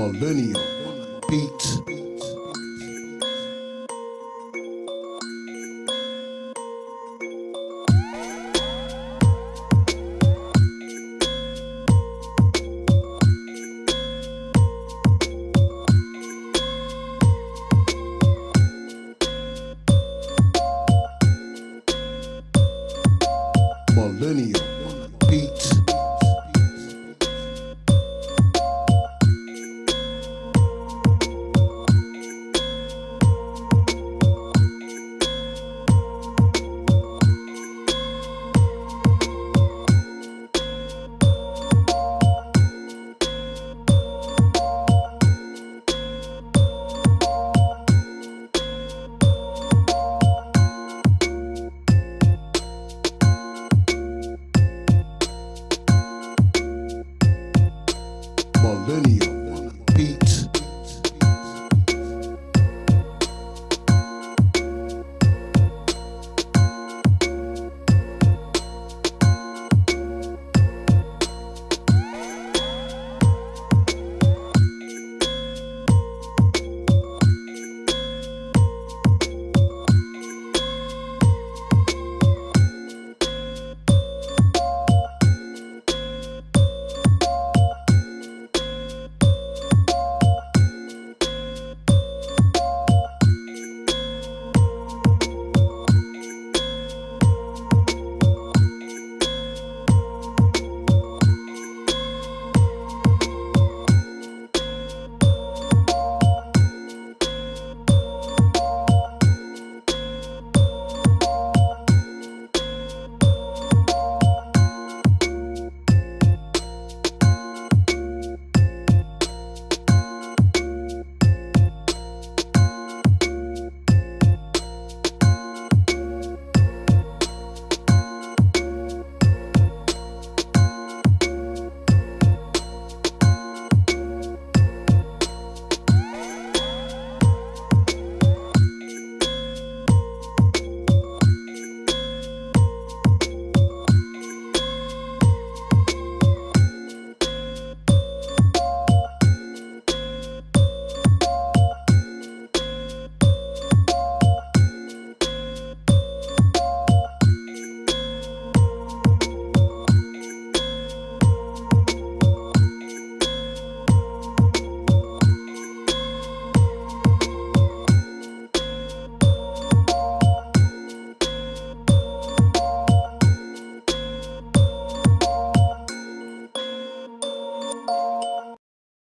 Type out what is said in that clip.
Millennial beat. Millennial